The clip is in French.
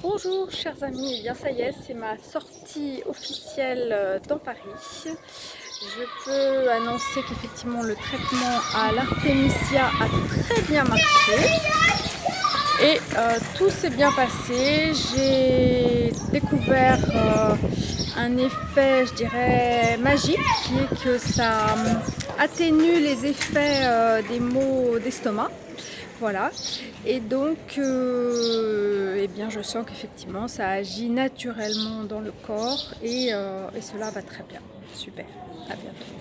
Bonjour chers amis, eh bien ça y est, c'est ma sortie officielle euh, dans Paris. Je peux annoncer qu'effectivement le traitement à l'artémisia a très bien marché et euh, tout s'est bien passé. J'ai découvert euh, un effet, je dirais, magique qui est que ça atténue les effets des maux d'estomac. Voilà, et donc je sens qu'effectivement ça agit naturellement dans le corps et, euh, et cela va très bien. Super, à bientôt.